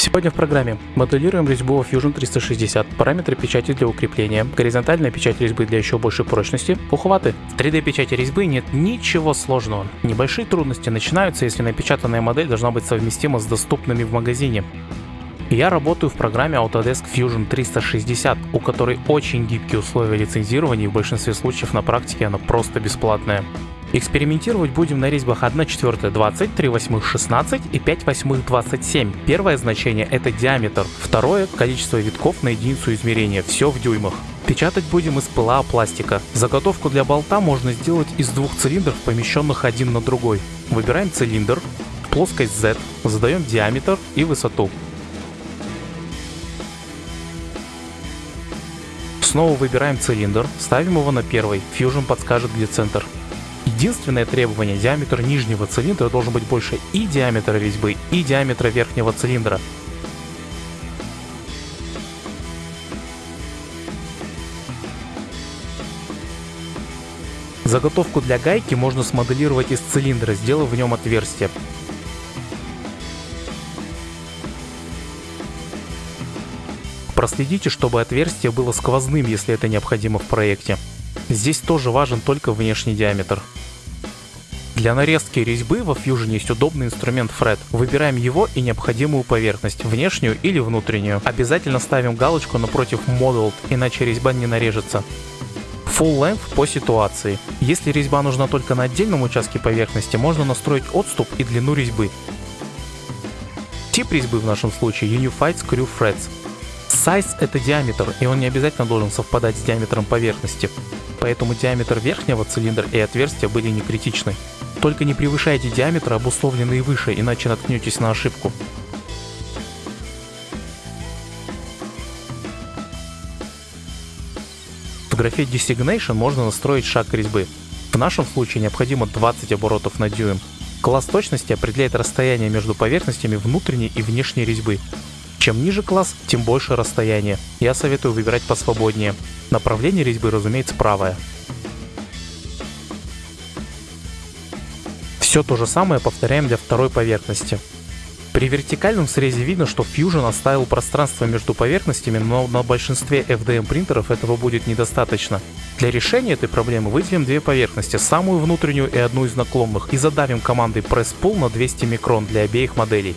Сегодня в программе моделируем резьбу Fusion 360, параметры печати для укрепления, горизонтальная печать резьбы для еще большей прочности, ухваты. В 3D печати резьбы нет ничего сложного. Небольшие трудности начинаются, если напечатанная модель должна быть совместима с доступными в магазине. Я работаю в программе Autodesk Fusion 360, у которой очень гибкие условия лицензирования и в большинстве случаев на практике она просто бесплатная. Экспериментировать будем на резьбах 1 четвертая 20, 3 восьмых 16 и 5 восьмых 27. Первое значение это диаметр, второе количество витков на единицу измерения, все в дюймах. Печатать будем из ПЛА пластика. Заготовку для болта можно сделать из двух цилиндров, помещенных один на другой. Выбираем цилиндр, плоскость Z, задаем диаметр и высоту. Снова выбираем цилиндр, ставим его на первый, Fusion подскажет где центр. Единственное требование, диаметр нижнего цилиндра должен быть больше и диаметра резьбы, и диаметра верхнего цилиндра. Заготовку для гайки можно смоделировать из цилиндра, сделав в нем отверстие. Проследите, чтобы отверстие было сквозным, если это необходимо в проекте. Здесь тоже важен только внешний диаметр. Для нарезки резьбы во Fusion есть удобный инструмент Fred. Выбираем его и необходимую поверхность, внешнюю или внутреннюю. Обязательно ставим галочку напротив Modeled, иначе резьба не нарежется. Full Length по ситуации. Если резьба нужна только на отдельном участке поверхности, можно настроить отступ и длину резьбы. Тип резьбы в нашем случае Unified Screw Threads. Size это диаметр, и он не обязательно должен совпадать с диаметром поверхности. Поэтому диаметр верхнего цилиндра и отверстия были не критичны. Только не превышайте диаметр, обусловленный выше, иначе наткнетесь на ошибку. В графе Designation можно настроить шаг резьбы. В нашем случае необходимо 20 оборотов на дюйм. Класс точности определяет расстояние между поверхностями внутренней и внешней резьбы. Чем ниже класс, тем больше расстояние. Я советую выбирать посвободнее. Направление резьбы, разумеется, правое. Все то же самое повторяем для второй поверхности. При вертикальном срезе видно, что Fusion оставил пространство между поверхностями, но на большинстве FDM принтеров этого будет недостаточно. Для решения этой проблемы выделим две поверхности, самую внутреннюю и одну из наклонных, и задавим командой Press Pull на 200 микрон для обеих моделей.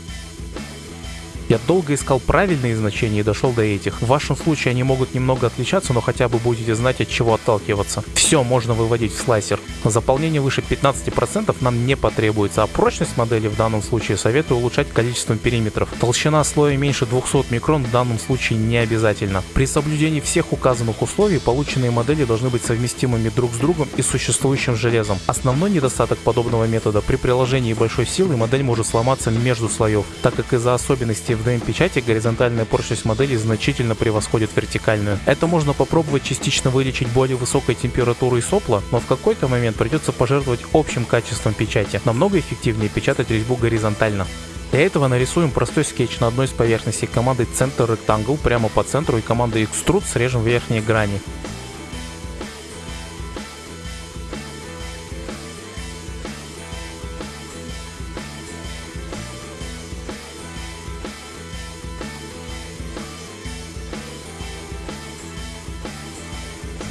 Я долго искал правильные значения и дошел до этих. В вашем случае они могут немного отличаться, но хотя бы будете знать от чего отталкиваться. Все можно выводить в слайсер. Заполнение выше 15% нам не потребуется, а прочность модели в данном случае советую улучшать количеством периметров. Толщина слоя меньше 200 микрон в данном случае не обязательно. При соблюдении всех указанных условий полученные модели должны быть совместимыми друг с другом и существующим железом. Основной недостаток подобного метода при приложении большой силы модель может сломаться между слоев, так как из-за особенностей в DM-печати горизонтальная прочность модели значительно превосходит вертикальную. Это можно попробовать частично вылечить более высокой температурой сопла, но в какой-то момент придется пожертвовать общим качеством печати. Намного эффективнее печатать резьбу горизонтально. Для этого нарисуем простой скетч на одной из поверхностей командой Center Rectangle прямо по центру и командой Extrude срежем верхние грани.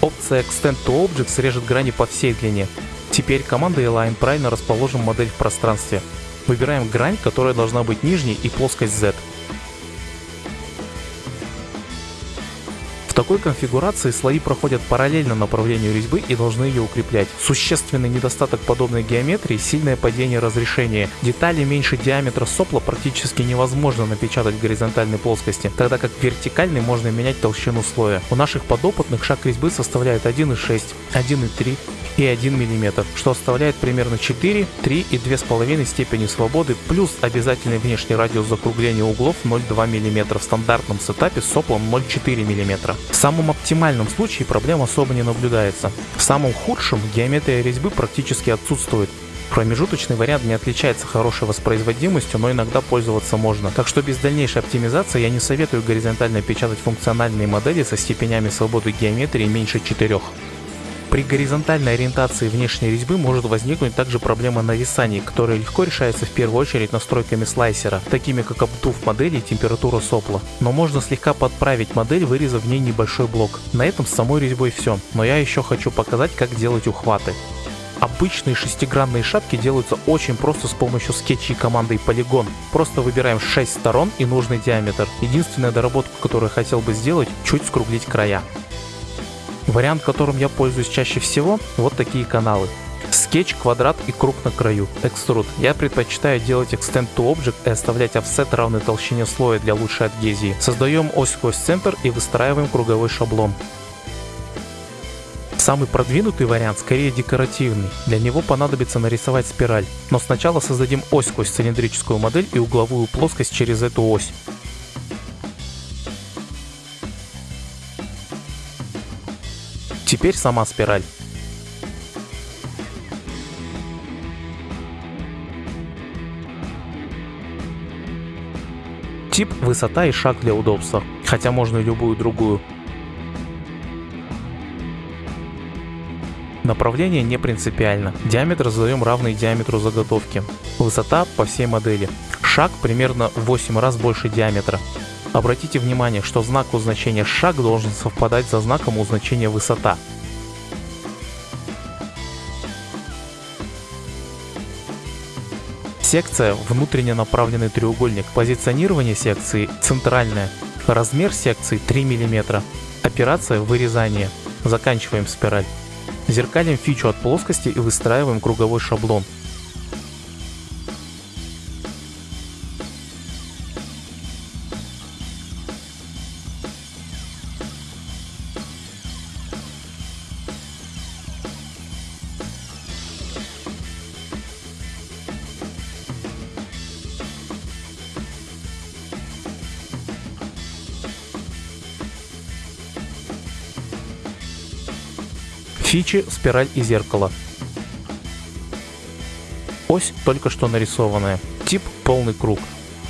Опция Extend to Object срежет грани по всей длине. Теперь командой Align правильно расположим модель в пространстве. Выбираем грань, которая должна быть нижней и плоскость Z. такой конфигурации слои проходят параллельно направлению резьбы и должны ее укреплять. Существенный недостаток подобной геометрии – сильное падение разрешения. Детали меньше диаметра сопла практически невозможно напечатать в горизонтальной плоскости, тогда как в вертикальной можно менять толщину слоя. У наших подопытных шаг резьбы составляет 1,6, 1,3 и 1 мм, что оставляет примерно 4, 3 и 2,5 степени свободы плюс обязательный внешний радиус закругления углов 0,2 мм в стандартном сетапе с соплом 0,4 мм. В самом оптимальном случае проблем особо не наблюдается. В самом худшем геометрия резьбы практически отсутствует. Промежуточный вариант не отличается хорошей воспроизводимостью, но иногда пользоваться можно. Так что без дальнейшей оптимизации я не советую горизонтально печатать функциональные модели со степенями свободы геометрии меньше 4. При горизонтальной ориентации внешней резьбы может возникнуть также проблема нависаний, которая легко решается в первую очередь настройками слайсера, такими как обдув модели и температура сопла. Но можно слегка подправить модель, вырезав в ней небольшой блок. На этом с самой резьбой все, но я еще хочу показать, как делать ухваты. Обычные шестигранные шапки делаются очень просто с помощью скетчей командой Polygon. Просто выбираем 6 сторон и нужный диаметр. Единственная доработка, которую я хотел бы сделать, чуть скруглить края. Вариант, которым я пользуюсь чаще всего, вот такие каналы. Скетч, квадрат и круг на краю. Экструд. Я предпочитаю делать Extend to Object и оставлять офсет равной толщине слоя для лучшей адгезии. Создаем ось сквозь центр и выстраиваем круговой шаблон. Самый продвинутый вариант скорее декоративный. Для него понадобится нарисовать спираль. Но сначала создадим ось сквозь цилиндрическую модель и угловую плоскость через эту ось. Теперь сама спираль. Тип, высота и шаг для удобства, хотя можно и любую другую. Направление не принципиально. Диаметр задаем равный диаметру заготовки. Высота по всей модели. Шаг примерно в 8 раз больше диаметра. Обратите внимание, что знак у значения шаг должен совпадать со знаком у значения высота. Секция – внутренне направленный треугольник. Позиционирование секции – центральное. Размер секции 3 мм. Операция – вырезание. Заканчиваем спираль. Зеркалим фичу от плоскости и выстраиваем круговой шаблон. Фичи, спираль и зеркало. Ось только что нарисованная. Тип полный круг.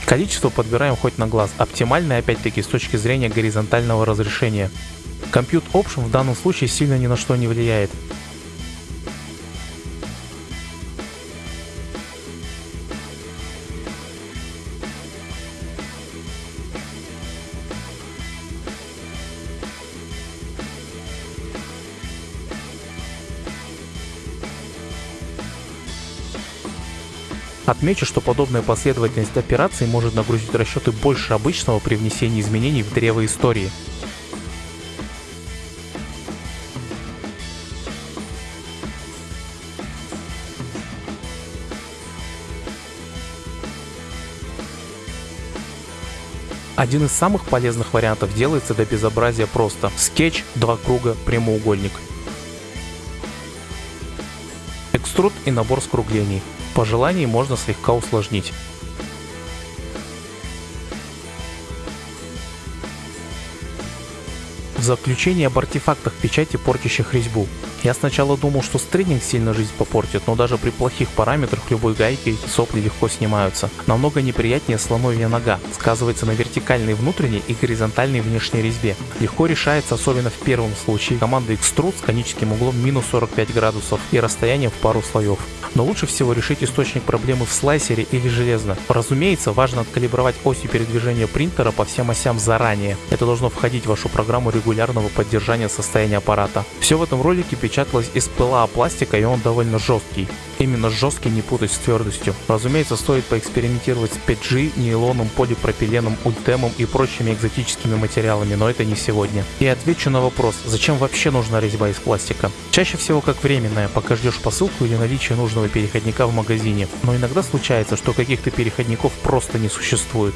Количество подбираем хоть на глаз, оптимальное опять-таки с точки зрения горизонтального разрешения. Compute Option в данном случае сильно ни на что не влияет. Отмечу, что подобная последовательность операций может нагрузить расчеты больше обычного при внесении изменений в древо истории. Один из самых полезных вариантов делается до безобразия просто. Скетч, два круга, прямоугольник. Экструд и набор скруглений. По желанию можно слегка усложнить. В заключение об артефактах печати, портящих резьбу. Я сначала думал, что стрейдинг сильно жизнь попортит, но даже при плохих параметрах любой гайкой сопли легко снимаются. Намного неприятнее слоновья нога, сказывается на вертикальной внутренней и горизонтальной внешней резьбе. Легко решается, особенно в первом случае, команда Extrude с коническим углом минус 45 градусов и расстоянием в пару слоев. Но лучше всего решить источник проблемы в слайсере или железно. Разумеется, важно откалибровать оси передвижения принтера по всем осям заранее. Это должно входить в вашу программу регулярного поддержания состояния аппарата. Все в этом ролике печаталось из ПЛА пластика и он довольно жесткий. Именно жесткий не путать с твердостью. Разумеется, стоит поэкспериментировать с 5G, нейлоном, полипропиленом, ультемом и прочими экзотическими материалами, но это не сегодня. И отвечу на вопрос, зачем вообще нужна резьба из пластика? Чаще всего как временная, пока ждешь посылку или наличие нужного переходника в магазине. Но иногда случается, что каких-то переходников просто не существует.